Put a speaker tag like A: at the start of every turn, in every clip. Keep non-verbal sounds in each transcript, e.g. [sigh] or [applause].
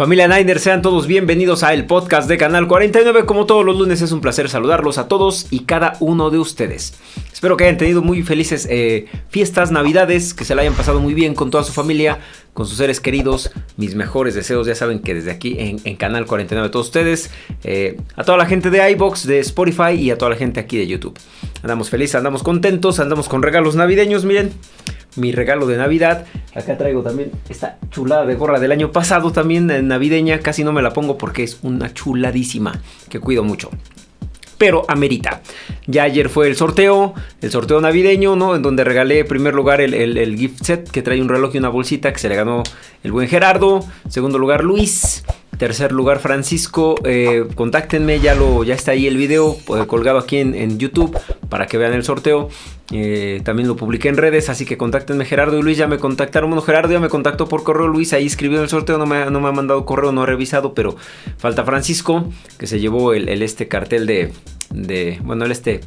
A: Familia Niner, sean todos bienvenidos a el podcast de Canal 49. Como todos los lunes es un placer saludarlos a todos y cada uno de ustedes. Espero que hayan tenido muy felices eh, fiestas, navidades, que se la hayan pasado muy bien con toda su familia, con sus seres queridos. Mis mejores deseos, ya saben que desde aquí en, Canal 49 a todos ustedes, eh, a toda la gente de iBox, de Spotify y a toda la gente aquí de YouTube. Andamos felices, andamos contentos, andamos con regalos navideños, miren mi regalo de Navidad. Acá traigo también esta chulada de gorra del año pasado, también navideña. Casi no me la pongo porque es una chuladísima que cuido mucho. Pero amerita. Ya ayer fue el sorteo, el sorteo navideño, ¿no? En donde regalé en primer lugar el, el gift set que trae un reloj y una bolsita que se le ganó el buen Gerardo. Segundo lugar Luis. Tercer lugar, Francisco. Eh, contáctenme, ya, lo, ya está ahí el video eh, colgado aquí en, YouTube para que vean el sorteo. Eh, también lo publiqué en redes, así que contáctenme. Gerardo y Luis ya me contactaron. Bueno, Gerardo ya me contactó por correo. Luis ahí escribió el sorteo, no me, no me ha mandado correo, no he revisado, pero falta Francisco, que se llevó el, este cartel de, de. Bueno, el este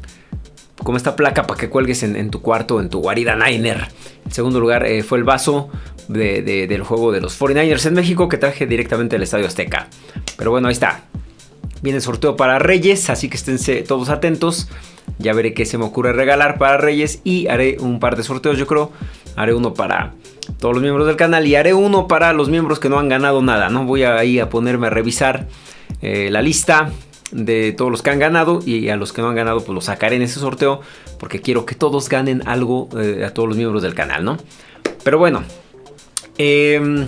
A: como esta placa para que cuelgues en, tu cuarto, en tu guarida Niner. En segundo lugar fue el vaso del juego de los 49ers en México que traje directamente del Estadio Azteca. Pero bueno, ahí está. Viene el sorteo para Reyes, así que esténse todos atentos. Ya veré qué se me ocurre regalar para Reyes y haré un par de sorteos, yo creo. Haré uno para todos los miembros del canal y haré uno para los miembros que no han ganado nada, ¿no? Voy ahí a ponerme a revisar eh, la lista de todos los que han ganado y a los que no han ganado pues los sacaré en ese sorteo porque quiero que todos ganen algo eh, a todos los miembros del canal, ¿no? Pero bueno, Em,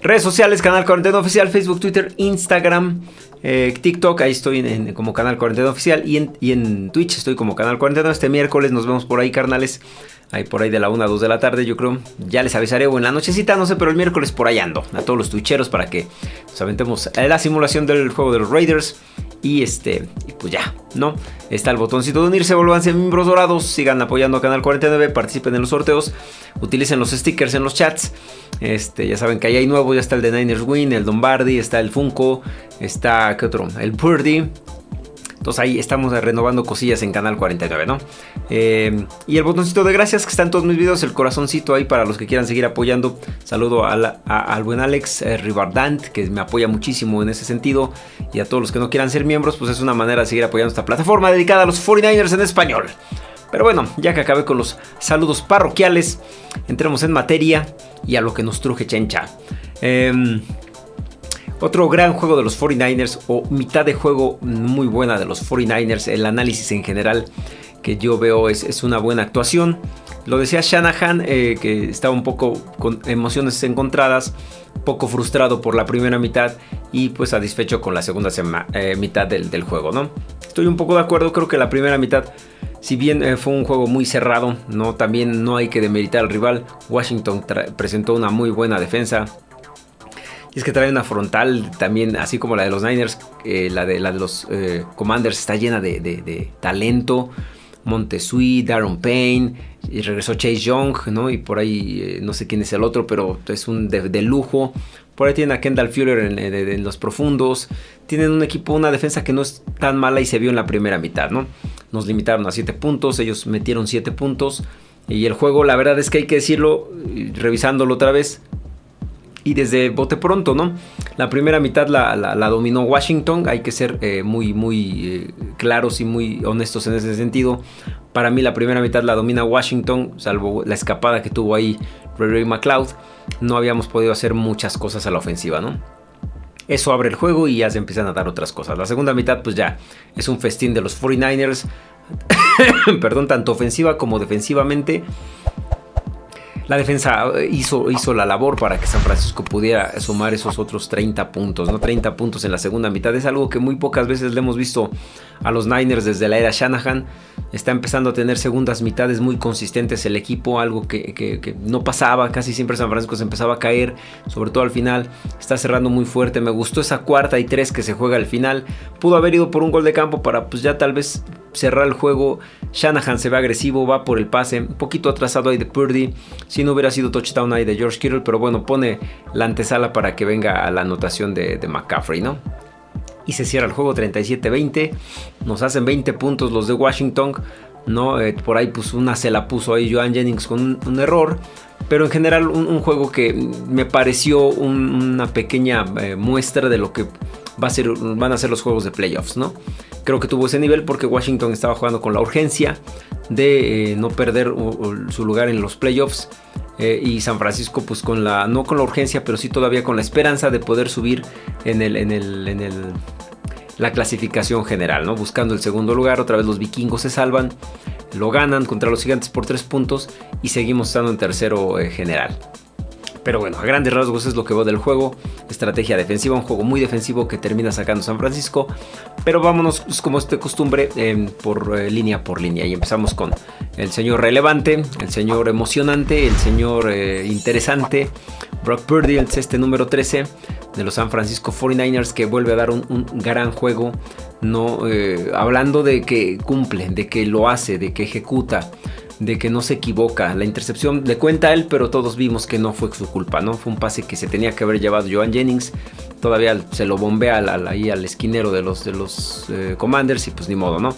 A: redes sociales, Canal 41 Oficial, Facebook, Twitter, Instagram, eh, TikTok, ahí estoy como Canal 41 Oficial y en, y en, Twitch estoy como Canal 41. Este miércoles nos vemos por ahí, carnales. Ahí por ahí de la 1 a 2 de la tarde, yo creo. Ya les avisaré o en la nochecita, no sé, pero el miércoles por ahí ando. A todos los twitcheros para que nos aventemos la simulación del juego de los Raiders. Y este, pues ya, ¿no? Está el botoncito de unirse, volvanse miembros dorados, sigan apoyando a Canal 49, participen en los sorteos, utilicen los stickers en los chats. Este, ya saben que ahí hay nuevo, ya está el de Niners Win, el Lombardi, está el Funko, está, ¿qué otro? El Purdy. Entonces ahí estamos renovando cosillas en Canal 49, ¿no? Eh, y el botoncito de gracias que está en todos mis videos, el corazoncito ahí para los que quieran seguir apoyando. Saludo al buen Alex eh, Ribardant, que me apoya muchísimo en ese sentido. Y a todos los que no quieran ser miembros, pues es una manera de seguir apoyando esta plataforma dedicada a los 49ers en español. Pero bueno, ya que acabé con los saludos parroquiales, entremos en materia y a lo que nos truje chencha. Eh, otro gran juego de los 49ers o mitad de juego muy buena de los 49ers. El análisis en general que yo veo es, una buena actuación. Lo decía Shanahan eh, que estaba un poco con emociones encontradas, poco frustrado por la primera mitad y pues satisfecho con la segunda eh, mitad del, juego. ¿no? Estoy un poco de acuerdo, creo que la primera mitad si bien eh, fue un juego muy cerrado, no, también no hay que demeritar al rival. Washington presentó una muy buena defensa. Y es que trae una frontal también, así como la de los Niners, eh, la, de, los eh, Commanders está llena de, talento. Montesui, Darren Payne, y regresó Chase Young, ¿no? Y por ahí eh, no sé quién es el otro, pero es un de, lujo. Por ahí tienen a Kendall Fuller en, los profundos. Tienen un equipo, una defensa que no es tan mala y se vio en la primera mitad, ¿no? Nos limitaron a 7 puntos, ellos metieron 7 puntos. Y el juego, la verdad es que hay que decirlo, revisándolo otra vez, y desde bote pronto, ¿no? La primera mitad la, dominó Washington, hay que ser eh, muy, muy eh, claros y muy honestos en ese sentido. Para mí la primera mitad la domina Washington, salvo la escapada que tuvo ahí Ray McLeod. No habíamos podido hacer muchas cosas a la ofensiva, ¿no? Eso abre el juego y ya se empiezan a dar otras cosas. La segunda mitad pues ya es un festín de los 49ers. [coughs] Perdón, tanto ofensiva como defensivamente la defensa eh, hizo, hizo la labor para que San Francisco pudiera sumar esos otros 30 puntos, ¿no? 30 puntos en la segunda mitad. Es algo que muy pocas veces le hemos visto a los Niners desde la era Shanahan. Está empezando a tener segundas mitades muy consistentes el equipo, algo que, no pasaba. Casi siempre San Francisco se empezaba a caer, sobre todo al final. Está cerrando muy fuerte. Me gustó esa cuarta y tres que se juega al final. Pudo haber ido por un gol de campo para pues ya tal vez cerrar el juego. Shanahan se ve agresivo, va por el pase, un poquito atrasado ahí de Purdy. Si no hubiera sido touchdown ahí de George Kittle, pero bueno, pone la antesala para que venga a la anotación de, McCaffrey, ¿no? Y se cierra el juego 37-20. Nos hacen 20 puntos los de Washington ¿no? Eh, por ahí pues una se la puso ahí Joan Jennings con un, error. Pero en general un, juego que me pareció una pequeña eh, muestra de lo que va a ser, van a ser los juegos de playoffs, ¿no? Creo que tuvo ese nivel porque Washington estaba jugando con la urgencia de eh, no perder su lugar en los playoffs. y San Francisco pues con la no con la urgencia pero sí todavía con la esperanza de poder subir en el en el, en el la clasificación general, ¿no? Buscando el segundo lugar, otra vez los vikingos se salvan, lo ganan contra los gigantes por tres puntos y seguimos estando en tercero eh, general. Pero bueno, a grandes rasgos es lo que va del juego. Estrategia defensiva, un juego muy defensivo que termina sacando San Francisco. Pero vámonos, como es de costumbre, em, por eh, línea por línea. Y empezamos con el señor relevante, el señor emocionante, el señor eh, interesante. Brock Purdy, el este número 13 de los San Francisco 49ers que vuelve a dar un, gran juego, no eh, hablando de que cumple, de que lo hace, de que ejecuta, de que no se equivoca. La intercepción le cuenta a él, pero todos vimos que no fue su culpa, ¿no? Fue un pase que se tenía que haber llevado Joan Jennings. Todavía se lo bombea ahí al esquinero de los, de los eh, Commanders y pues ni modo, ¿no?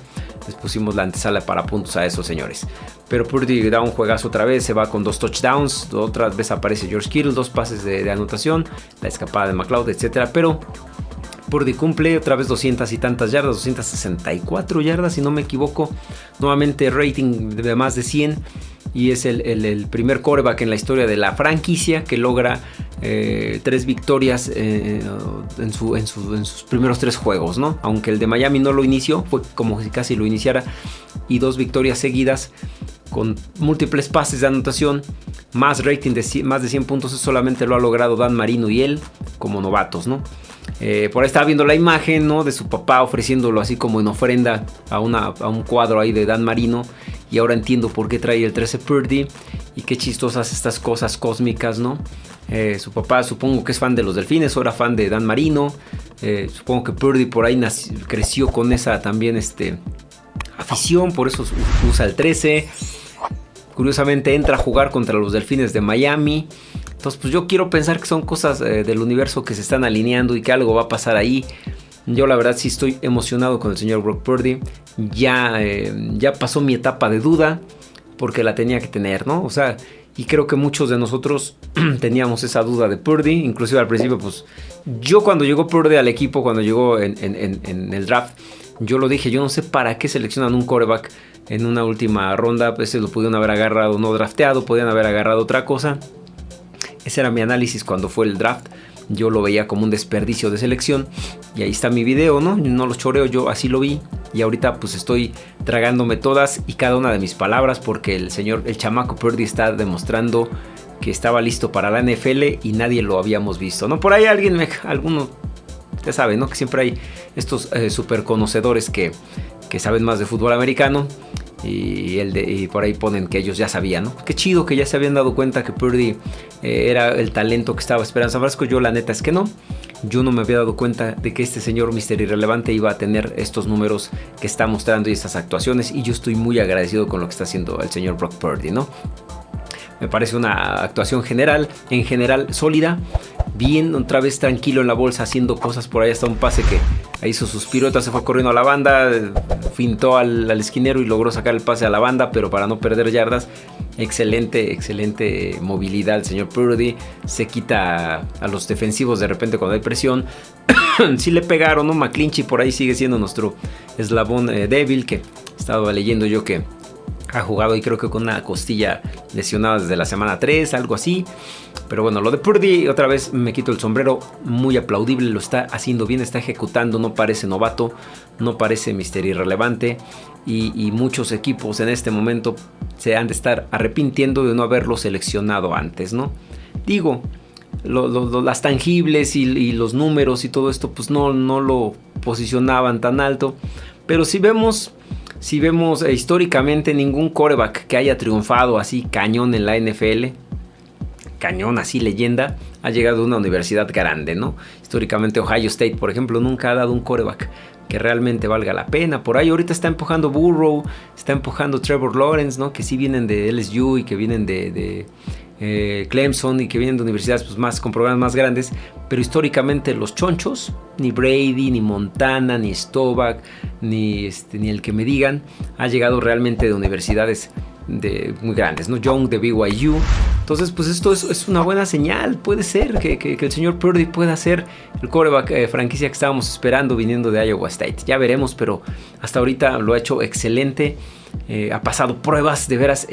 A: Les pusimos la antesala para puntos a esos señores. Pero Purdy da un juegazo otra vez, se va con dos touchdowns. Otra vez aparece George Kittle, dos pases de, anotación, la escapada de McLeod, etc. Pero Purdy cumple otra vez 200 y tantas yardas, 264 yardas si no me equivoco. Nuevamente rating de más de 100 y es el, primer coreback en la historia de la franquicia que logra eh, tres victorias eh, en, sus primeros tres juegos, ¿no? Aunque el de Miami no lo inició, fue como si casi lo iniciara, y dos victorias seguidas con múltiples pases de anotación, más rating de más de 100 puntos, solamente lo ha logrado Dan Marino y él como novatos, ¿no? Eh, por ahí estaba viendo la imagen ¿no? de su papá ofreciéndolo así como en ofrenda a, un cuadro ahí de Dan Marino y ahora entiendo por qué trae el 13 Purdy y qué chistosas estas cosas cósmicas, ¿no? Eh, su papá supongo que es fan de los delfines, ahora fan de Dan Marino. Eh, supongo que Purdy por ahí creció con esa también este, afición, por eso usa el 13. Curiosamente entra a jugar contra los delfines de Miami. Entonces, pues yo quiero pensar que son cosas eh, del universo que se están alineando y que algo va a pasar ahí. Yo la verdad sí estoy emocionado con el señor Brock Purdy. Ya, eh, ya pasó mi etapa de duda porque la tenía que tener, ¿no? O sea, y creo que muchos de nosotros [clears throat] teníamos esa duda de Purdy. Inclusive al principio, pues yo cuando llegó Purdy al equipo, cuando llegó en, el draft, yo lo dije, yo no sé para qué seleccionan un coreback en una última ronda. Pues lo pudieron haber agarrado no drafteado, podían haber agarrado otra cosa. Ese era mi análisis cuando fue el draft yo lo veía como un desperdicio de selección. Y ahí está mi video, ¿no? No los choreo, yo así lo vi. Y ahorita pues estoy tragándome todas y cada una de mis palabras porque el señor, el chamaco Purdy está demostrando que estaba listo para la NFL y nadie lo habíamos visto, ¿no? Por ahí alguien, me, alguno, ya sabe, ¿no? Que siempre hay estos eh, super conocedores que, que saben más de fútbol americano y, el de, por ahí ponen que ellos ya sabían, ¿no? Qué chido que ya se habían dado cuenta que Purdy eh, era el talento que estaba esperando San Francisco. Yo la neta es que no. Yo no me había dado cuenta de que este señor Mister Irrelevante iba a tener estos números que está mostrando y estas actuaciones. Y yo estoy muy agradecido con lo que está haciendo el señor Brock Purdy, ¿no? Me parece una actuación general, en general sólida. Bien, otra vez tranquilo en la bolsa, haciendo cosas por ahí. Hasta un pase que hizo sus piruetas, se fue corriendo a la banda, fintó al, esquinero y logró sacar el pase a la banda, pero para no perder yardas. Excelente, excelente movilidad el señor Purdy. Se quita a los defensivos de repente cuando hay presión. [coughs] si le pegaron, ¿no? McClinchy por ahí sigue siendo nuestro eslabón eh, débil que estaba leyendo yo que ha jugado y creo que con una costilla lesionada desde la semana 3, algo así. Pero bueno, lo de Purdy, otra vez me quito el sombrero, muy aplaudible, lo está haciendo bien, está ejecutando, no parece novato, no parece misterio irrelevante. Y, muchos equipos en este momento se han de estar arrepintiendo de no haberlo seleccionado antes, ¿no? Digo, las tangibles y, y, los números y todo esto, pues no, no lo posicionaban tan alto. Pero si vemos si vemos eh, históricamente ningún coreback que haya triunfado así cañón en la NFL, cañón así leyenda, ha llegado a una universidad grande, ¿no? Históricamente Ohio State, por ejemplo, nunca ha dado un coreback que realmente valga la pena. Por ahí ahorita está empujando Burrow, está empujando Trevor Lawrence, ¿no? Que sí vienen de LSU y que vienen de, eh, Clemson y que vienen de universidades pues, más, con programas más grandes, pero históricamente los chonchos, ni Brady, ni Montana, ni Stovak, ni, este, ni el que me digan, ha llegado realmente de universidades de, muy grandes, ¿no? Young de BYU. Entonces, pues esto es, una buena señal. Puede ser que, el señor Purdy pueda ser el coreback eh, franquicia que estábamos esperando viniendo de Iowa State. Ya veremos, pero hasta ahorita lo ha hecho excelente. Eh, ha pasado pruebas de veras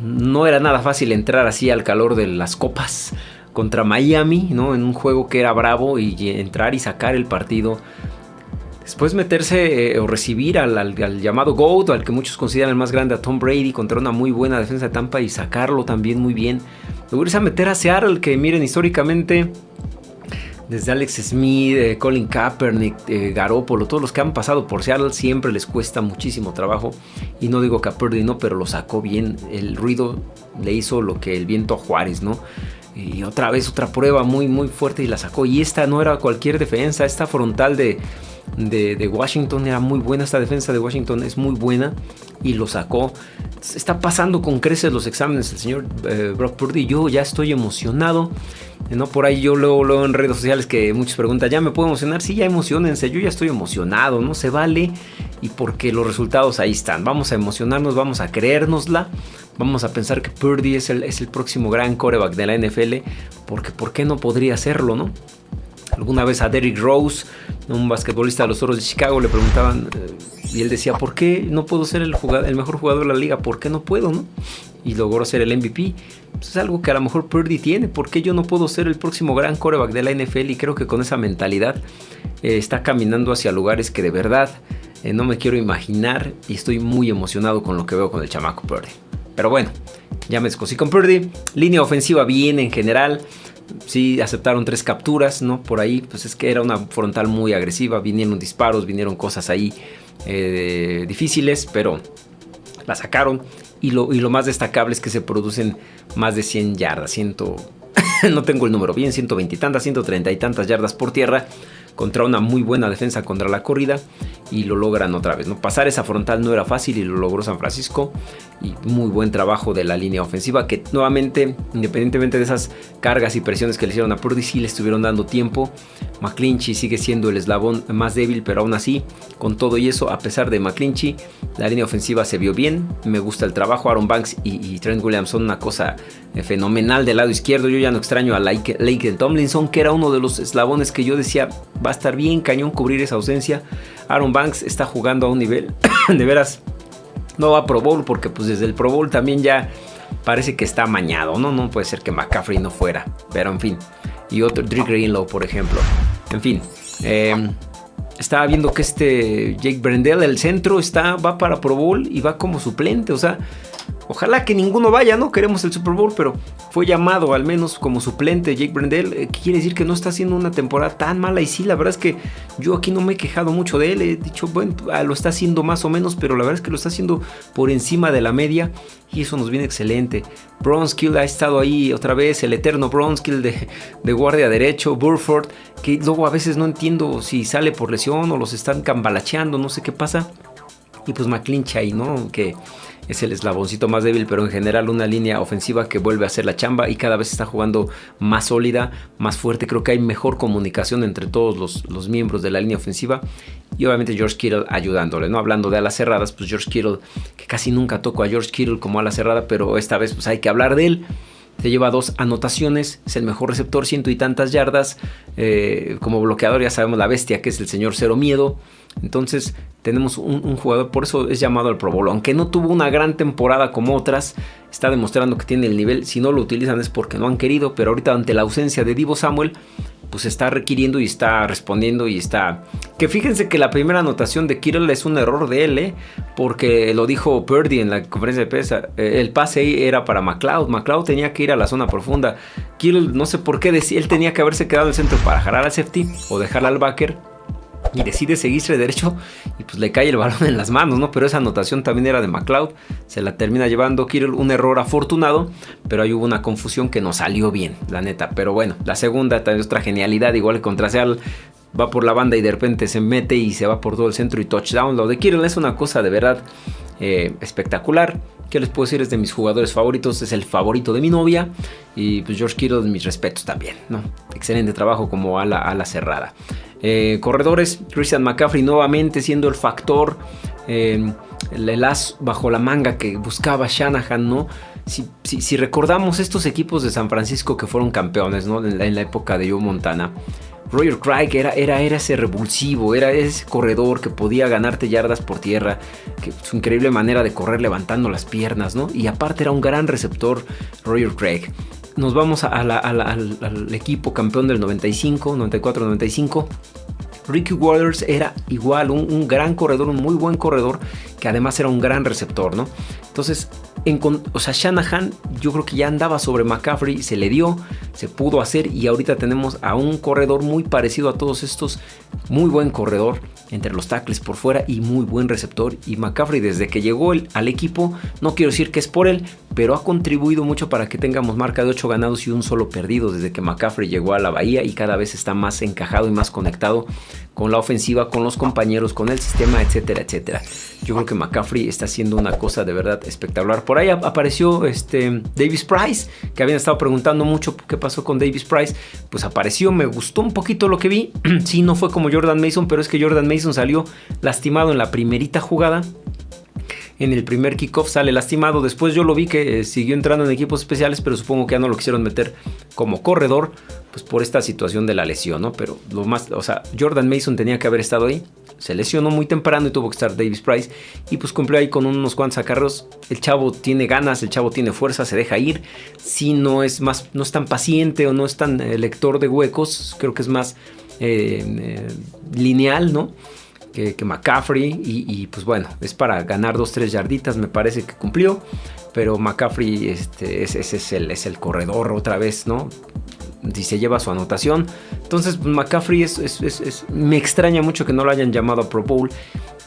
A: no era nada fácil entrar así al calor de las copas contra Miami, ¿no? En un juego que era bravo y entrar y sacar el partido. Después meterse eh, o recibir al, llamado GOAT, al que muchos consideran el más grande, a Tom Brady, contra una muy buena defensa de Tampa y sacarlo también muy bien. Luego irse a meter a Seattle, que miren históricamente desde Alex Smith, eh, Colin Kaepernick, eh, Garoppolo, todos los que han pasado por Seattle siempre les cuesta muchísimo trabajo. Y no digo Kaepernick no, pero lo sacó bien. El ruido le hizo lo que el viento a Juárez, ¿no? Y otra vez otra prueba muy muy fuerte y la sacó. Y esta no era cualquier defensa, esta frontal de, de, Washington era muy buena, esta defensa de Washington es muy buena y lo sacó. Está pasando con creces los exámenes el señor eh, Brock Purdy. Yo ya estoy emocionado. ¿no? Por ahí yo luego, luego en redes sociales que muchos preguntan, ¿ya me puedo emocionar? Sí, ya emocionense, yo ya estoy emocionado, ¿no? Se vale y porque los resultados ahí están. Vamos a emocionarnos, vamos a creérnosla, vamos a pensar que Purdy es el, es el próximo gran coreback de la NFL, porque ¿por qué no podría serlo, no? Alguna vez a Derrick Rose, un basquetbolista de los Oros de Chicago, le preguntaban eh, y él decía, ¿por qué no puedo ser el, mejor jugador de la liga? ¿Por qué no puedo, no? Y logró ser el MVP. Pues es algo que a lo mejor Purdy tiene. ¿Por qué yo no puedo ser el próximo gran coreback de la NFL? Y creo que con esa mentalidad eh, está caminando hacia lugares que de verdad eh, no me quiero imaginar. Y estoy muy emocionado con lo que veo con el chamaco Purdy. Pero bueno, ya me descosí con Purdy. Línea ofensiva bien en general. Sí, aceptaron tres capturas, ¿no? Por ahí, pues es que era una frontal muy agresiva. Vinieron disparos, vinieron cosas ahí eh, difíciles, pero la sacaron. Y lo, y lo, más destacable es que se producen más de 100 yardas, 100, [laughs] no tengo el número bien, 120 y tantas, 130 y tantas yardas por tierra contra una muy buena defensa contra la corrida y lo logran otra vez. ¿no? Pasar esa frontal no era fácil y lo logró San Francisco y muy buen trabajo de la línea ofensiva que nuevamente, independientemente de esas cargas y presiones que le hicieron a Purdy, sí le estuvieron dando tiempo. McClinchy sigue siendo el eslabón más débil, pero aún así, con todo y eso, a pesar de McClinchy, la línea ofensiva se vio bien. Me gusta el trabajo. Aaron Banks y, Trent Williams son una cosa eh, fenomenal del lado izquierdo. Yo ya no extraño a Lake, Tomlinson, que era uno de los eslabones que yo decía va a estar bien cañón cubrir esa ausencia. Aaron Banks está jugando a un nivel [coughs] de veras no va a Pro Bowl porque pues desde el Pro Bowl también ya parece que está amañado, ¿no? No puede ser que McCaffrey no fuera, pero en fin. Y otro, Drake Greenlow, por ejemplo. En fin. Em, estaba viendo que este Jake Brendel, el centro, está, va para Pro Bowl y va como suplente. O sea, Ojalá que ninguno vaya, ¿no? Queremos el Super Bowl, pero fue llamado al menos como suplente Jake Brendel. Eh, quiere decir que no está haciendo una temporada tan mala. Y sí, la verdad es que yo aquí no me he quejado mucho de él. He dicho, bueno, ah, lo está haciendo más o menos, pero la verdad es que lo está haciendo por encima de la media. Y eso nos viene excelente. Bronskill ha estado ahí otra vez, el eterno Bronskill de, de guardia derecho. Burford, que luego a veces no entiendo si sale por lesión o los están cambalacheando, no sé qué pasa. Y pues McClinchy, ¿no? Que es el eslaboncito más débil, pero en general una línea ofensiva que vuelve a hacer la chamba y cada vez está jugando más sólida, más fuerte. Creo que hay mejor comunicación entre todos los, miembros de la línea ofensiva y obviamente George Kittle ayudándole, ¿no? Hablando de alas cerradas, pues George Kittle, que casi nunca toco a George Kittle como ala cerrada, pero esta vez pues hay que hablar de él. Se lleva dos anotaciones, es el mejor receptor, ciento y tantas yardas. Eh, como bloqueador ya sabemos la bestia que es el señor Cero Miedo. Entonces tenemos un, jugador, por eso es llamado al Pro Bowl. Aunque no tuvo una gran temporada como otras, está demostrando que tiene el nivel. Si no lo utilizan es porque no han querido, pero ahorita ante la ausencia de Divo Samuel, pues está requiriendo y está respondiendo y está... Que fíjense que la primera anotación de Kittle es un error de él, ¿eh? porque lo dijo Purdy en la conferencia de prensa. Eh, el pase era para McLeod. McLeod tenía que ir a la zona profunda. Kittle no sé por qué decía, él tenía que haberse quedado en el centro para jalar al safety o dejar al backer y decide seguirse derecho y pues le cae el balón en las manos, ¿no? Pero esa anotación también era de McLeod, se la termina llevando Kirill, un error afortunado, pero ahí hubo una confusión que no salió bien, la neta. Pero bueno, la segunda también otra genialidad, igual contra Seattle, va por la banda y de repente se mete y se va por todo el centro y touchdown. Lo de Kirill es una cosa de verdad eh, espectacular. ¿Qué les puedo decir? Es de mis jugadores favoritos, es el favorito de mi novia. Y pues George Kittle, mis respetos también, ¿no? Excelente trabajo como ala, ala cerrada. Eh, corredores, Christian McCaffrey nuevamente siendo el factor, eh, el as bajo la manga que buscaba Shanahan, ¿no? Si, recordamos estos equipos de San Francisco que fueron campeones, ¿no? En la, época de Joe Montana. Roger Craig era, era, ese revulsivo, era ese corredor que podía ganarte yardas por tierra, su increíble manera de correr levantando las piernas, ¿no? Y aparte era un gran receptor Roger Craig. Nos vamos al, equipo campeón del 95, 94-95 Ricky Waters era igual, un, gran corredor, un muy buen corredor, que además era un gran receptor, ¿no? Entonces, en, o sea, Shanahan yo creo que ya andaba sobre McCaffrey, se le dio, se pudo hacer y ahorita tenemos a un corredor muy parecido a todos estos, muy buen corredor entre los tackles por fuera y muy buen receptor. Y McCaffrey desde que llegó al equipo, no quiero decir que es por él, pero ha contribuido mucho para que tengamos marca de 8 ganados y un solo perdido desde que McCaffrey llegó a la bahía y cada vez está más encajado y más conectado con la ofensiva, con los compañeros, con el sistema, etcétera, etcétera. Yo creo que McCaffrey está haciendo una cosa de verdad espectacular. Por ahí apareció este Davis Price, que habían estado preguntando mucho qué pasó con Davis Price. Pues apareció, me gustó un poquito lo que vi. [clears throat] sí, no fue como Jordan Mason, pero es que Jordan Mason salió lastimado en la primerita jugada en el primer kickoff sale lastimado. Después yo lo vi que eh, siguió entrando en equipos especiales, pero supongo que ya no lo quisieron meter como corredor, pues por esta situación de la lesión, ¿no? Pero lo más, o sea, Jordan Mason tenía que haber estado ahí. Se lesionó muy temprano y tuvo que estar Davis Price. Y pues cumplió ahí con unos cuantos acarros. El chavo tiene ganas, el chavo tiene fuerza, se deja ir. Si no es más, no es tan paciente o no es tan eh, lector de huecos, creo que es más eh, lineal, ¿no? Que, McCaffrey. Y, pues bueno, es para ganar 2-3 yarditas, me parece que cumplió. Pero McCaffrey este, ese, es, el, es el corredor otra vez, ¿no? Si se lleva su anotación. Entonces McCaffrey es, me extraña mucho que no lo hayan llamado a Pro Bowl.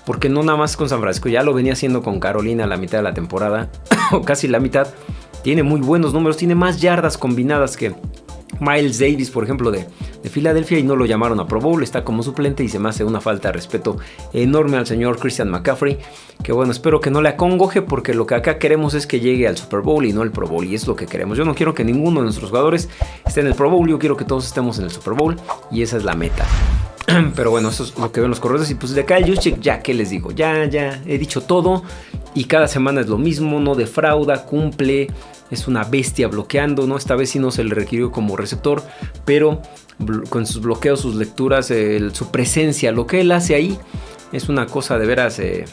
A: Porque no nada más con San Francisco, ya lo venía haciendo con Carolina a la mitad de la temporada. o [coughs] casi la mitad. Tiene muy buenos números, tiene más yardas combinadas que, Miles Davis, por ejemplo, de, Filadelfia y no lo llamaron a Pro Bowl, está como suplente y se me hace una falta de respeto enorme al señor Christian McCaffrey, que bueno, espero que no le acongoje porque lo que acá queremos es que llegue al Super Bowl y no al Pro Bowl y es lo que queremos. Yo no quiero que ninguno de nuestros jugadores esté en el Pro Bowl, yo quiero que todos estemos en el Super Bowl y esa es la meta. [clears throat] Pero bueno, eso es lo que ven los corredores. Y pues de acá el Juszczyk, ya, ¿qué les digo? Ya, ya, he dicho todo. Y cada semana es lo mismo, no defrauda, cumple es una bestia bloqueando, ¿no? Esta vez sí no se le requirió como receptor, pero con sus bloqueos, sus lecturas, su presencia, lo que él hace ahí es una cosa de veras... Eh,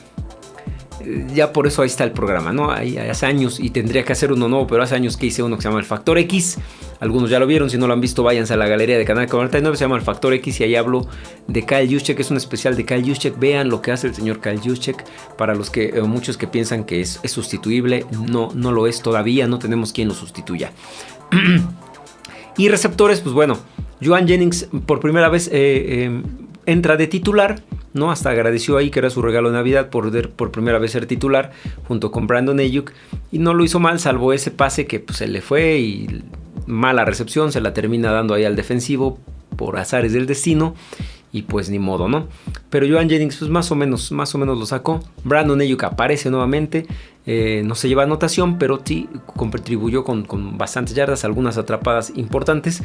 A: ya por eso ahí está el programa, ¿no? hace años, y tendría que hacer uno nuevo, pero hace años que hice uno que se llama El Factor X. Algunos ya lo vieron, si no lo han visto, váyanse a la galería de Canal 49, se llama El Factor X y ahí hablo de Kyle Juszczyk, es un especial de Kyle Juszczyk. Vean lo que hace el señor Kyle Juszczyk, para los que, eh, muchos que piensan que es, sustituible, no, no lo es todavía, no tenemos quien lo sustituya. [clears throat] y receptores, pues bueno, Joan Jennings por primera vez eh, eh, entra de titular ¿no? Hasta agradeció ahí que era su regalo de Navidad por, por primera vez ser titular junto con Brandon Ayuk y no lo hizo mal salvo ese pase que pues, se le fue y mala recepción, se la termina dando ahí al defensivo por azares del destino y pues ni modo, ¿no? Pero Joan Jennings pues más o menos, más o menos lo sacó. Brandon Ayuk aparece nuevamente, eh, no se lleva anotación, pero sí contribuyó con, con bastantes yardas, algunas atrapadas importantes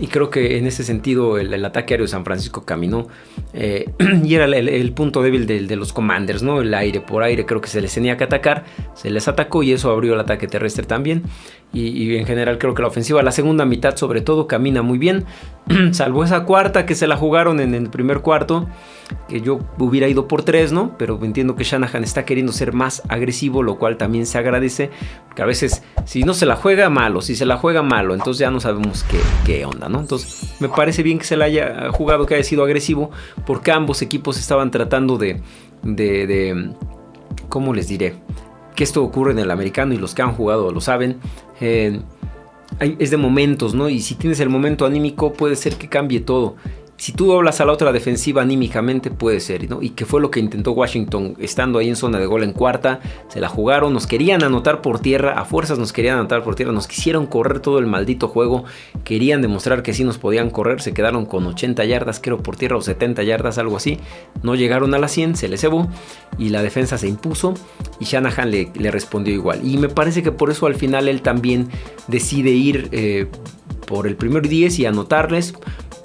A: y creo que en ese sentido el, ataque aéreo de San Francisco caminó eh, [clears throat] y era el, punto débil de, los commanders, ¿no? El aire por aire creo que se les tenía que atacar, se les atacó y eso abrió el ataque terrestre también. Y, en general creo que la ofensiva, la segunda mitad sobre todo, camina muy bien, [clears throat] salvo esa cuarta que se la jugaron en el primer cuarto que yo hubiera ido por tres, ¿no? Pero entiendo que Shanahan está queriendo ser más agresivo, lo cual también se agradece, porque a veces si no se la juega malo, si se la juega malo, entonces ya no sabemos qué, onda, ¿no? Entonces me parece bien que se la haya jugado, que haya sido agresivo, porque ambos equipos estaban tratando de, de, de ¿cómo les diré? Que esto ocurre en el americano y los que han jugado lo saben. Eh, es de momentos, ¿no? Y si tienes el momento anímico puede ser que cambie todo. Si tú doblas a la otra defensiva anímicamente, puede ser, ¿no? Y que fue lo que intentó Washington estando ahí en zona de gol en cuarta. Se la jugaron, nos querían anotar por tierra, a fuerzas nos querían anotar por tierra, nos quisieron correr todo el maldito juego. Querían demostrar que sí nos podían correr, se quedaron con 80 yardas, creo por tierra, o 70 yardas, algo así. No llegaron a las 100, se les cebó y la defensa se impuso. Y Shanahan le, respondió igual. Y me parece que por eso al final él también decide ir eh, por el primer 10 y anotarles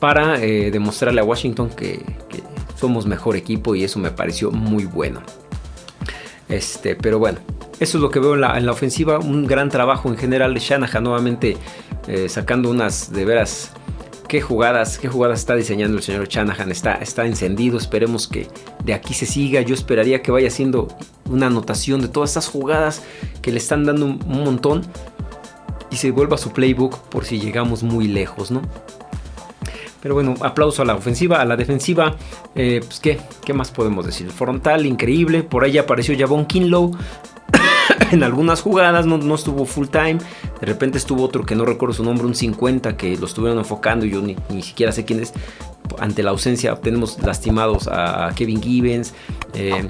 A: para eh, demostrarle a Washington que, somos mejor equipo y eso me pareció muy bueno. Este, pero bueno, eso es lo que veo en la, ofensiva. Un gran trabajo en general de Shanahan nuevamente eh, sacando unas de veras. Qué jugadas, qué jugadas está diseñando el señor Shanahan. Está, está encendido. Esperemos que de aquí se siga. Yo esperaría que vaya haciendo una anotación de todas estas jugadas que le están dando un, un montón. Y se vuelva su playbook por si llegamos muy lejos, ¿no? Pero bueno, aplauso a la ofensiva, a la defensiva. Eh, pues ¿qué? ¿qué más podemos decir? Frontal, increíble. Por ahí apareció Javon Kinlow. [coughs] en algunas jugadas no, no, estuvo full time. De repente estuvo otro que no recuerdo su nombre, un 50 que lo estuvieron enfocando y yo ni, ni siquiera sé quién es. Ante la ausencia tenemos lastimados a Kevin Gibbons. Eh,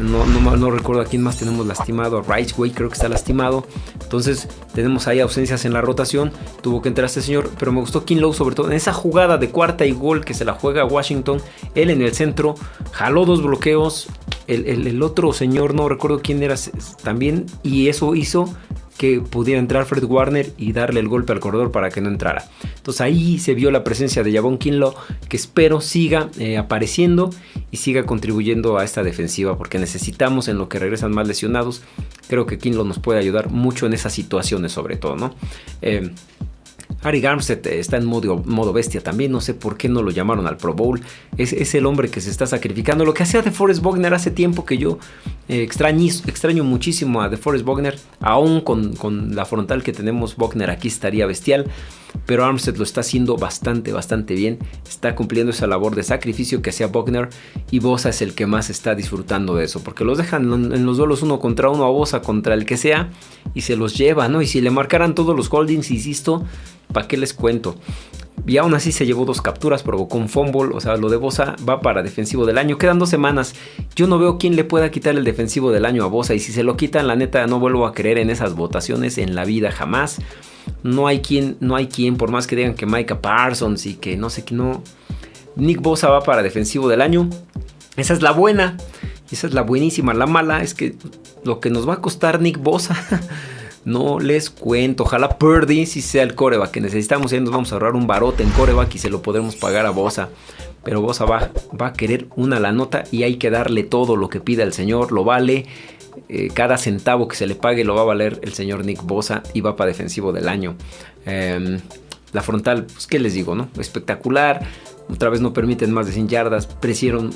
A: no, no, recuerdo a quién más tenemos lastimado. A Rightway creo que está lastimado. Entonces tenemos ahí ausencias en la rotación. Tuvo que entrar este señor. Pero me gustó Kinlow sobre todo en esa jugada de cuarta y gol que se la juega Washington. Él en el centro. Jaló dos bloqueos. El, el otro señor, no recuerdo quién era también. Y eso hizo que pudiera entrar Fred Warner y darle el golpe al corredor para que no entrara. Entonces ahí se vio la presencia de Javon Kinlo que espero siga eh, apareciendo y siga contribuyendo a esta defensiva porque necesitamos en lo que regresan más lesionados. Creo que Kinlo nos puede ayudar mucho en esas situaciones sobre todo, ¿no? Eh, Harry Armstead está en modo, modo, bestia también, no sé por qué no lo llamaron al Pro Bowl. Es, es el hombre que se está sacrificando. Lo que hacía de Forrest Wagner hace tiempo que yo eh, extraño, muchísimo a DeForest Wagner, aún con, la frontal que tenemos, Wagner aquí estaría bestial, pero Armstead lo está haciendo bastante, bastante bien, está cumpliendo esa labor de sacrificio que hacía Wagner y Bosa es el que más está disfrutando de eso, porque los dejan en los duelos uno contra uno a Bosa contra el que sea y se los lleva, ¿no? Y si le marcaran todos los holdings, insisto, ¿para qué les cuento? Y aún así se llevó dos capturas, provocó un fumble. O sea, lo de Bosa va para defensivo del año. Quedan dos semanas. Yo no veo quién le pueda quitar el defensivo del año a Bosa. Y si se lo quitan, la neta, no vuelvo a creer en esas votaciones en la vida jamás. No hay quien, no hay quien, por más que digan que Micah Parsons y que no sé qué, no. Nick Bosa va para defensivo del año. Esa es la buena. Esa es la buenísima. La mala es que lo que nos va a costar Nick Bosa. [laughs] No les cuento. Ojalá Purdy si sea el coreback que necesitamos. Y nos vamos a ahorrar un barote en coreback y se lo podremos pagar a Bosa. Pero Bosa va, va a querer una la nota y hay que darle todo lo que pida el señor. Lo vale. Eh, cada centavo que se le pague lo va a valer el señor Nick Bosa y va para defensivo del año. Em, la frontal, pues qué les digo, ¿no? Espectacular. Otra vez no permiten más de 100 yardas.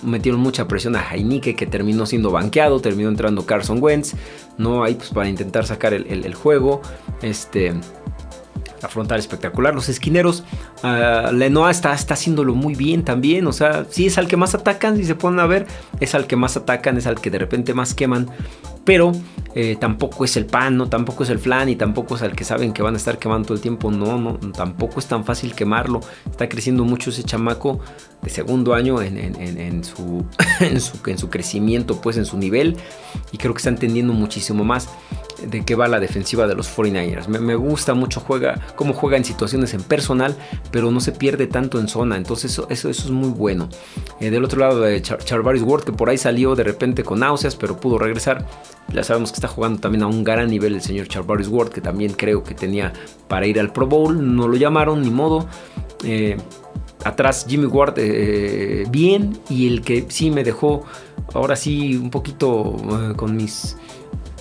A: Metieron mucha presión a Heinike que terminó siendo banqueado. Terminó entrando Carson Wentz. No hay pues para intentar sacar el, juego. Este la frontal espectacular. Los esquineros, uh, Lenoa está, está haciéndolo muy bien también. O sea, sí es al que más atacan, si se ponen a ver, es al que más atacan, es al que de repente más queman pero eh, tampoco es el pan, ¿no? Tampoco es el flan y tampoco es el que saben que van a estar quemando todo el tiempo. No, no, tampoco es tan fácil quemarlo. Está creciendo mucho ese chamaco de segundo año en, su, [laughs] en, su, en su crecimiento, pues en su nivel. Y creo que está entendiendo muchísimo más de qué va la defensiva de los 49ers. Me, gusta mucho juega, cómo juega en situaciones en personal, pero no se pierde tanto en zona. Entonces eso, eso, es muy bueno. Eh, del otro lado de Char Charvaris Ward, que por ahí salió de repente con náuseas, pero pudo regresar. Ya sabemos que está jugando también a un gran nivel el señor Charvaris Ward, que también creo que tenía para ir al Pro Bowl. No lo llamaron, ni modo. Eh, atrás Jimmy Ward eh, bien y el que sí me dejó ahora sí un poquito con mis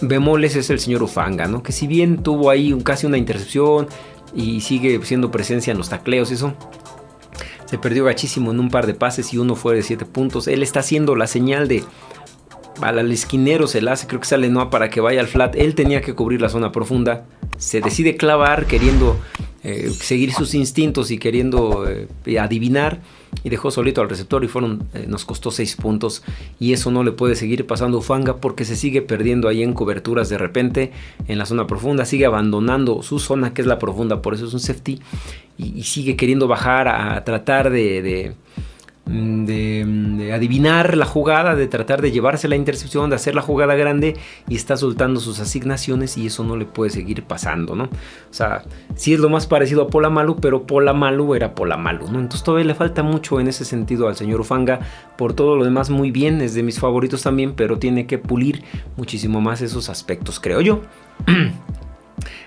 A: bemoles es el señor Ufanga, ¿no? Que si bien tuvo ahí casi una intercepción y sigue siendo presencia en los tacleos, eso. Se perdió gachísimo en un par de pases y uno fue de 7 puntos. Él está haciendo la señal de al esquinero se la hace, creo que sale no para que vaya al flat. Él tenía que cubrir la zona profunda. Se decide clavar queriendo eh, seguir sus instintos y queriendo eh, adivinar y dejó solito al receptor y fueron, eh, nos costó 6 puntos. Y eso no le puede seguir pasando Ufanga porque se sigue perdiendo ahí en coberturas de repente en la zona profunda, sigue abandonando su zona que es la profunda, por eso es un safety y, sigue queriendo bajar a, tratar de de, adivinar la jugada, de tratar de llevarse la intercepción, de hacer la jugada grande y está soltando sus asignaciones y eso no le puede seguir pasando, ¿no? O sea, sí es lo más parecido a Polamalu, pero Polamalu era Polamalu, ¿no? Entonces todavía le falta mucho en ese sentido al señor Ufanga. Por todo lo demás muy bien, es de mis favoritos también, pero tiene que pulir muchísimo más esos aspectos, creo yo. [clears throat]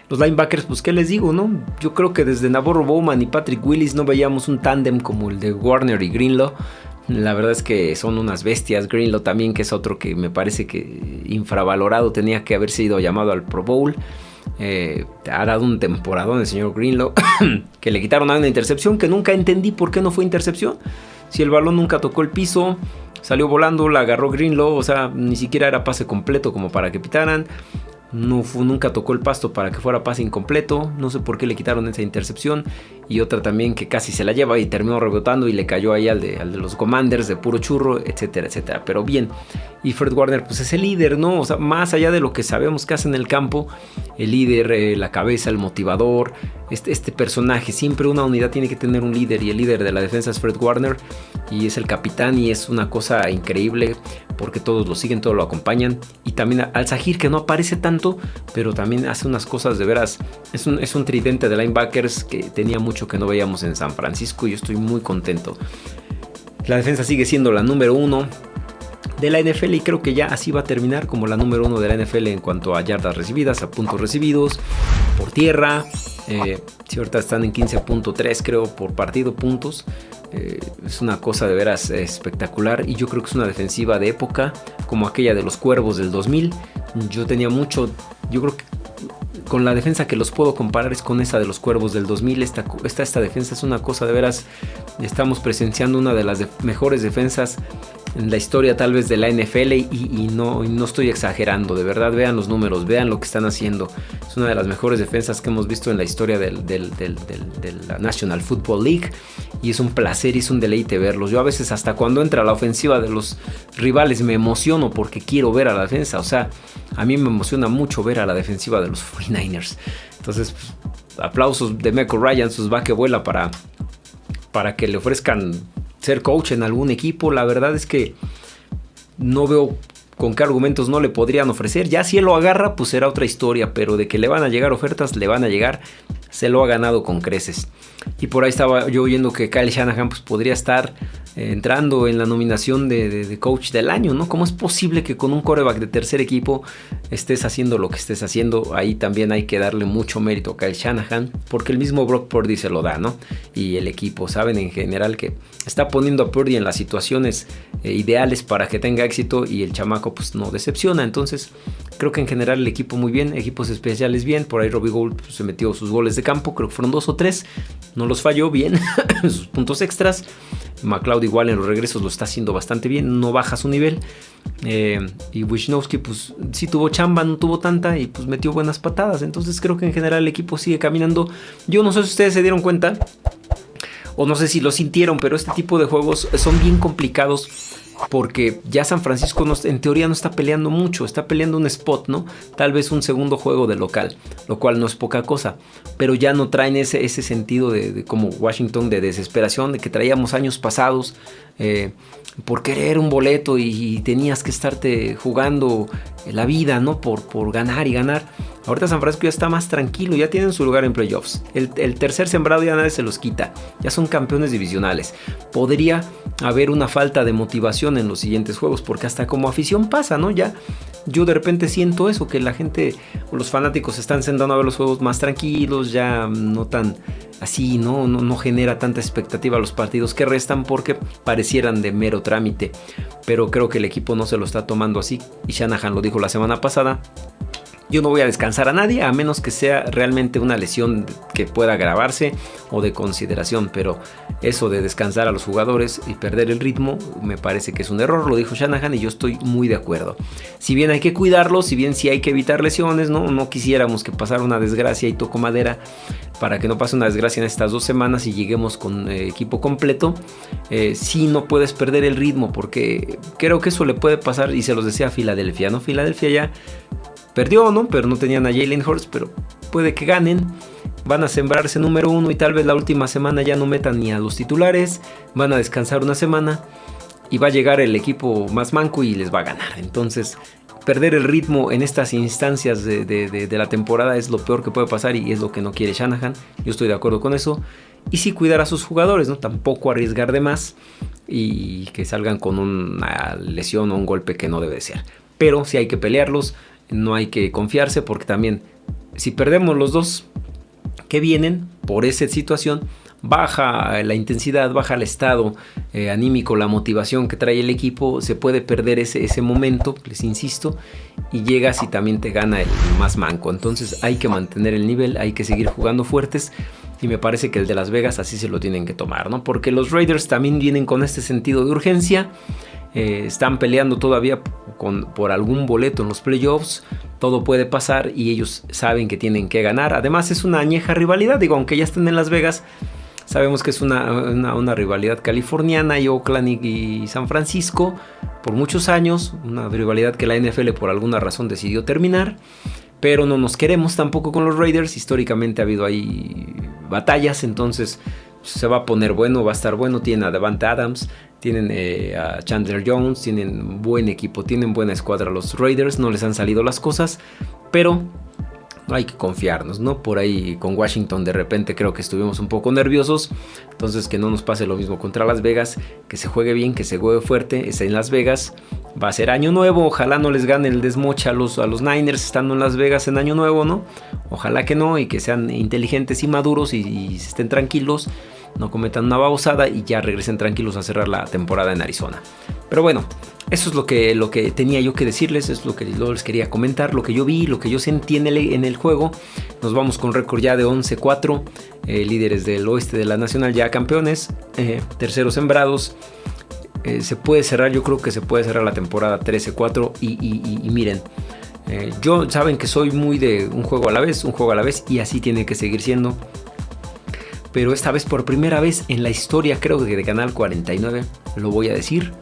A: Los linebackers, pues qué les digo, ¿no? Yo creo que desde Navarro Bowman y Patrick Willis no veíamos un tándem como el de Warner y Greenlaw. La verdad es que son unas bestias. Greenlaw también, que es otro que me parece que infravalorado, tenía que haber sido llamado al Pro Bowl. Eh, ha dado un temporadón el señor Greenlaw, [coughs] que le quitaron a una intercepción que nunca entendí por qué no fue intercepción. Si el balón nunca tocó el piso, salió volando, la agarró Greenlaw, o sea, ni siquiera era pase completo como para que pitaran. No nunca tocó el pasto para que fuera pase incompleto. No sé por qué le quitaron esa intercepción. Y otra también que casi se la lleva y terminó rebotando y le cayó ahí al de, al de los Commanders de puro churro, etcétera, etcétera. Pero bien. Y Fred Warner pues es el líder, ¿no? O sea, más allá de lo que sabemos que hace en el campo, el líder, eh, la cabeza, el motivador, este, este personaje. Siempre una unidad tiene que tener un líder y el líder de la defensa es Fred Warner y es el capitán y es una cosa increíble porque todos lo siguen, todos lo acompañan. Y también al Zahir que no aparece tanto, pero también hace unas cosas de veras. Es un, es un tridente de linebackers que tenía mucho que no veíamos en San Francisco y yo estoy muy contento. La defensa sigue siendo la número uno de la NFL y creo que ya así va a terminar como la número uno de la NFL en cuanto a yardas recibidas, a puntos recibidos, por tierra. Eh, si ahorita están en 15.3 creo por partido puntos. Eh, es una cosa de veras espectacular y yo creo que es una defensiva de época como aquella de los Cuervos del 2000. Yo tenía mucho, yo creo que con la defensa que los puedo comparar es con esa de los Cuervos del 2000. Esta, esta, esta defensa es una cosa de veras, estamos presenciando una de las mejores defensas en la historia tal vez de la NFL y, no, no, estoy exagerando, de verdad vean los números, vean lo que están haciendo. Es una de las mejores defensas que hemos visto en la historia del, de la National Football League y es un placer y es un deleite verlos. Yo a veces hasta cuando entra la ofensiva de los rivales me emociono porque quiero ver a la defensa, o sea, a mí me emociona mucho ver a la defensiva de los [laughs] 49ers. Entonces, pues, aplausos de Meco Ryan, sus va que vuela para, para que le ofrezcan ser coach en algún equipo. La verdad es que no veo con qué argumentos no le podrían ofrecer. Ya si él lo agarra, pues será otra historia, pero de que le van a llegar ofertas, le van a llegar. Se lo ha ganado con creces. Y por ahí estaba yo oyendo que Kyle Shanahan pues, podría estar entrando en la nominación de, coach del año, ¿no? ¿Cómo es posible que con un coreback de tercer equipo estés haciendo lo que estés haciendo? Ahí también hay que darle mucho mérito a Kyle Shanahan, porque el mismo Brock Purdy se lo da, ¿no? Y el equipo, saben en general que está poniendo a Purdy en las situaciones eh, ideales para que tenga éxito y el chamaco pues no decepciona. Entonces creo que en general el equipo muy bien, equipos especiales bien, por ahí Robbie Gould pues, se metió sus goles de campo, creo que fueron dos o tres, no los falló bien, [coughs] sus puntos extras. McLeod igual en los regresos lo está haciendo bastante bien, no baja su nivel. Eh, y Wisnowski pues sí tuvo chamba, no tuvo tanta y pues metió buenas patadas. Entonces creo que en general el equipo sigue caminando. Yo no sé si ustedes se dieron cuenta o no sé si lo sintieron, pero este tipo de juegos son bien complicados porque ya San Francisco en teoría no está peleando mucho, está peleando un spot, ¿no? Tal vez un segundo juego de local, lo cual no es poca cosa, pero ya no traen ese, ese sentido de, como Washington de desesperación, de que traíamos años pasados eh, por querer un boleto y, tenías que estarte jugando la vida, ¿no? Por, por ganar y ganar. Ahorita San Francisco ya está más tranquilo, ya tienen su lugar en playoffs. El, tercer sembrado ya nadie se los quita, ya son campeones divisionales. Podría haber una falta de motivación en los siguientes juegos, porque hasta como afición pasa, ¿no? Ya yo de repente siento eso, que la gente o los fanáticos están sentando a ver los juegos más tranquilos, ya no tan así, ¿no? No, no genera tanta expectativa a los partidos que restan porque parecieran de mero trámite. Pero creo que el equipo no se lo está tomando así, y Shanahan lo dijo la semana pasada yo no voy a descansar a nadie a menos que sea realmente una lesión que pueda agravarse o de consideración, pero eso de descansar a los jugadores y perder el ritmo me parece que es un error, lo dijo Shanahan y yo estoy muy de acuerdo. Si bien hay que cuidarlos, si bien sí hay que evitar lesiones, no, no quisiéramos que pasara una desgracia y toco madera para que no pase una desgracia en estas dos semanas y lleguemos con eh, equipo completo, eh, si no puedes perder el ritmo porque creo que eso le puede pasar y se los decía a Filadelfia, ¿no? Filadelfia ya Perdió, ¿no? Pero no tenían a Jalen Hurts, pero puede que ganen. van a sembrarse número uno y tal vez la última semana ya no metan ni a los titulares, van a descansar una semana y va a llegar el equipo más manco y les va a ganar. Entonces, perder el ritmo en estas instancias de, la temporada es lo peor que puede pasar y es lo que no quiere Shanahan. Yo estoy de acuerdo con eso. Y sí cuidar a sus jugadores, ¿no? Tampoco arriesgar de más y que salgan con una lesión o un golpe que no debe ser. Pero si hay que pelearlos, no hay que confiarse porque también si perdemos los dos que vienen por esa situación, baja la intensidad, baja el estado eh, anímico, la motivación que trae el equipo, se puede perder ese, ese momento, les insisto, y llegas y también te gana el más manco. Entonces hay que mantener el nivel, hay que seguir jugando fuertes. Y me parece que el de Las Vegas así se lo tienen que tomar, ¿no? Porque los Raiders también vienen con este sentido de urgencia. Eh, están peleando todavía por algún boleto en los playoffs. Todo puede pasar y ellos saben que tienen que ganar. Además es una añeja rivalidad. Digo, aunque ya estén en Las Vegas, Sabemos que es una, rivalidad californiana y Oakland y, San Francisco por muchos años, una rivalidad que la NFL por alguna razón decidió terminar, pero no nos queremos tampoco con los Raiders, históricamente ha habido ahí batallas, entonces se va a poner bueno, va a estar bueno, tienen a Devante Adams, tienen eh, a Chandler Jones, tienen buen equipo, tienen buena escuadra los Raiders, no les han salido las cosas, pero hay que confiarnos, ¿no? Por ahí con Washington de repente creo que estuvimos un poco nerviosos, entonces que no nos pase lo mismo contra Las Vegas, que se juegue bien, que se juegue fuerte, está en Las Vegas, va a ser año nuevo, ojalá no les gane el desmocha a los, a los Niners estando en Las Vegas en año nuevo, ¿no? Ojalá que no y que sean inteligentes y maduros y estén tranquilos no cometan una babosada y ya regresen tranquilos a cerrar la temporada en Arizona. Pero bueno, eso es lo que, lo que tenía yo que decirles, es lo que les quería comentar, lo que yo vi, lo que yo sentí en el, juego. Nos vamos con récord ya de 11-4, eh, líderes del oeste de la Nacional ya campeones, eh, terceros sembrados. Eh, se puede cerrar, yo creo que se puede cerrar la temporada 13-4 y, miren, yo saben que soy muy de un juego a la vez, un juego a la vez y así tiene que seguir siendo pero esta vez por primera vez en la historia creo que de Canal 49, lo voy a decir,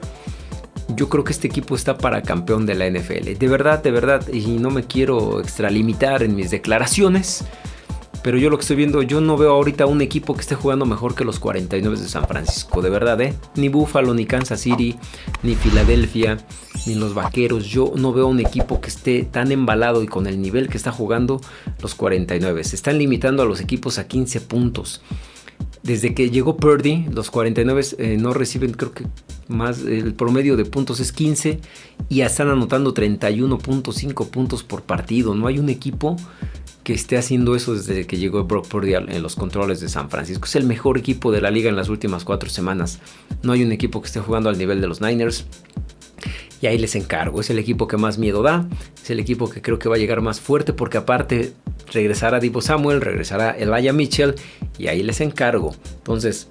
A: yo creo que este equipo está para campeón de la NFL. De verdad, de verdad, y no me quiero extralimitar en mis declaraciones, pero yo lo que estoy viendo, yo no veo ahorita un equipo que esté jugando mejor que los 49 de San Francisco, de verdad, ¿eh? Ni Buffalo, ni Kansas City, ni Filadelfia, ni los Vaqueros. Yo no veo un equipo que esté tan embalado y con el nivel que está jugando los 49. Se están limitando a los equipos a 15 puntos. Desde que llegó Purdy, los 49 eh, no reciben, creo que más, el promedio de puntos es 15 y están anotando 31.5 puntos por partido. No hay un equipo que esté haciendo eso desde que llegó Brock Purdy en los controles de San Francisco. Es el mejor equipo de la liga en las últimas cuatro semanas. No hay un equipo que esté jugando al nivel de los Niners. Y ahí les encargo. Es el equipo que más miedo da. Es el equipo que creo que va a llegar más fuerte porque aparte regresará Divo Samuel, regresará Elijah Mitchell y ahí les encargo. Entonces,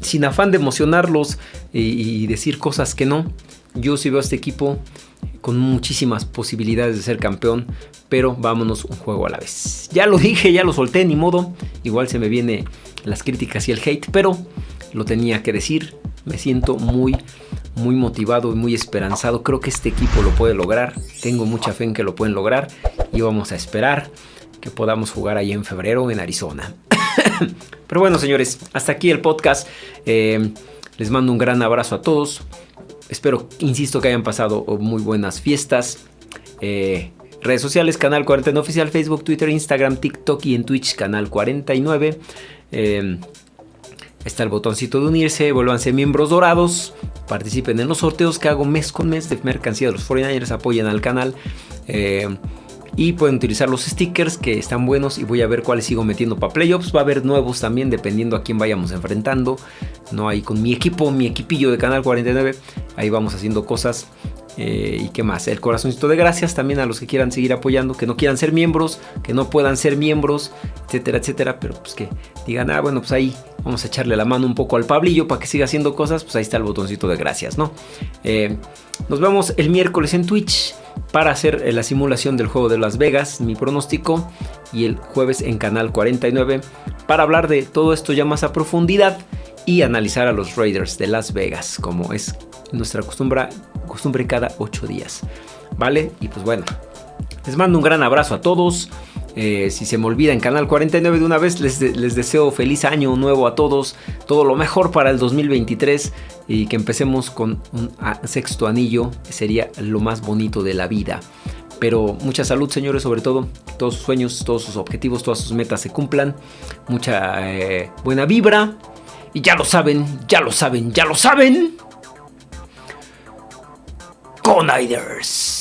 A: sin afán de emocionarlos y, decir cosas que no, yo sí veo a este equipo con muchísimas posibilidades de ser campeón, pero vámonos un juego a la vez. Ya lo dije, ya lo solté, ni modo. Igual se me vienen las críticas y el hate, pero lo tenía que decir. Me siento muy, muy motivado y muy esperanzado. Creo que este equipo lo puede lograr. Tengo mucha fe en que lo pueden lograr y vamos a esperar que podamos jugar ahí en febrero en Arizona. [coughs] Pero bueno, señores, hasta aquí el podcast. Eh, les mando un gran abrazo a todos. Espero, insisto, que hayan pasado muy buenas fiestas. Eh, redes sociales, Canal 49 Oficial, Facebook, Twitter, Instagram, TikTok y en Twitch, Canal 49. Eh, está el botoncito de unirse, vuélvanse miembros dorados, participen en los sorteos que hago mes con mes de mercancía de los 49ers, apoyen al canal y pueden utilizar los stickers que están buenos y voy a ver cuáles sigo metiendo para playoffs. Va a haber nuevos también dependiendo a quién vayamos enfrentando. No ahí con mi equipo, mi equipillo de Canal 49. Ahí vamos haciendo cosas. Eh, y qué más, el corazoncito de gracias también a los que quieran seguir apoyando, que no quieran ser miembros, que no puedan ser miembros, etcétera, etcétera, pero pues que digan, ah, bueno, pues ahí vamos a echarle la mano un poco al Pablillo para que siga haciendo cosas, pues ahí está el botoncito de gracias, ¿no? Eh, nos vemos el miércoles en Twitch para hacer eh, la simulación del juego de Las Vegas, mi pronóstico, y el jueves en Canal 49 para hablar de todo esto ya más a profundidad y analizar a los Raiders de Las Vegas, como es nuestra costumbre, costumbre cada 8 días. ¿Vale? Y pues bueno, les mando un gran abrazo a todos. Eh, si se me olvida en Canal 49 de una vez, les, les, deseo feliz año nuevo a todos, todo lo mejor para el 2023 y que empecemos con un sexto anillo, sería lo más bonito de la vida. Pero mucha salud, señores, sobre todo. Todos sus sueños, todos sus objetivos, todas sus metas se cumplan. Mucha eh, buena vibra. Y ya lo saben, ya lo saben, ya lo saben. コーナーです